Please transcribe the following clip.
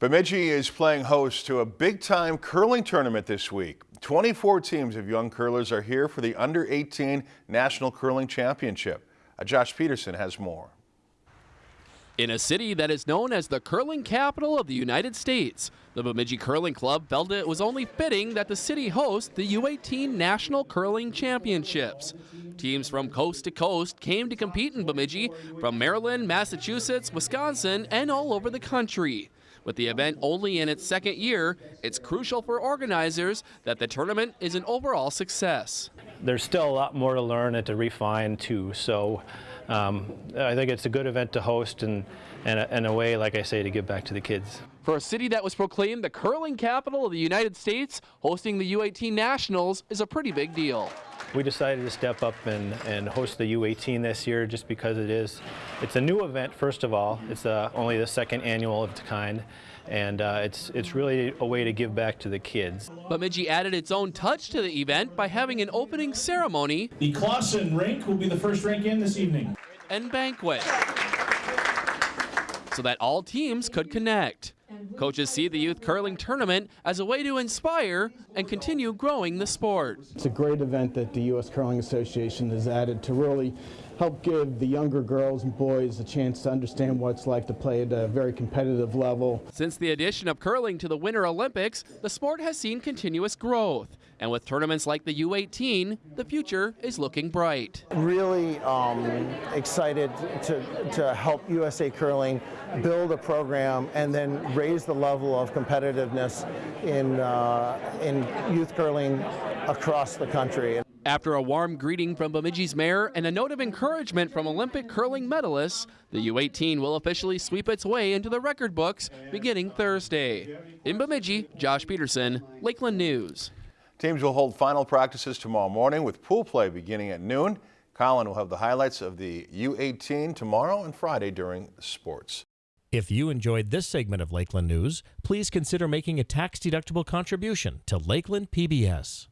Bemidji is playing host to a big-time curling tournament this week. 24 teams of young curlers are here for the Under-18 National Curling Championship. Uh, Josh Peterson has more. In a city that is known as the curling capital of the United States, the Bemidji Curling Club felt it was only fitting that the city host the U18 National Curling Championships. Teams from coast to coast came to compete in Bemidji from Maryland, Massachusetts, Wisconsin, and all over the country. With the event only in its second year, it's crucial for organizers that the tournament is an overall success. There's still a lot more to learn and to refine too, so um, I think it's a good event to host and, and, a, and a way, like I say, to give back to the kids. For a city that was proclaimed the curling capital of the United States, hosting the U18 Nationals is a pretty big deal. We decided to step up and, and host the U18 this year just because it is, it's a new event first of all. It's uh, only the second annual of its kind and uh, it's, it's really a way to give back to the kids. Bemidji added its own touch to the event by having an opening ceremony. The Clausen rink will be the first rink in this evening. And banquet. So that all teams could connect. Coaches see the youth curling tournament as a way to inspire and continue growing the sport. It's a great event that the U.S. Curling Association has added to really help give the younger girls and boys a chance to understand what it's like to play at a very competitive level. Since the addition of curling to the Winter Olympics, the sport has seen continuous growth. And with tournaments like the U18, the future is looking bright. Really um, excited to, to help USA Curling build a program and then raise the level of competitiveness in, uh, in youth curling across the country. After a warm greeting from Bemidji's mayor and a note of encouragement from Olympic curling medalists, the U18 will officially sweep its way into the record books beginning Thursday. In Bemidji, Josh Peterson, Lakeland News. Teams will hold final practices tomorrow morning with pool play beginning at noon. Colin will have the highlights of the U18 tomorrow and Friday during sports. If you enjoyed this segment of Lakeland News, please consider making a tax-deductible contribution to Lakeland PBS.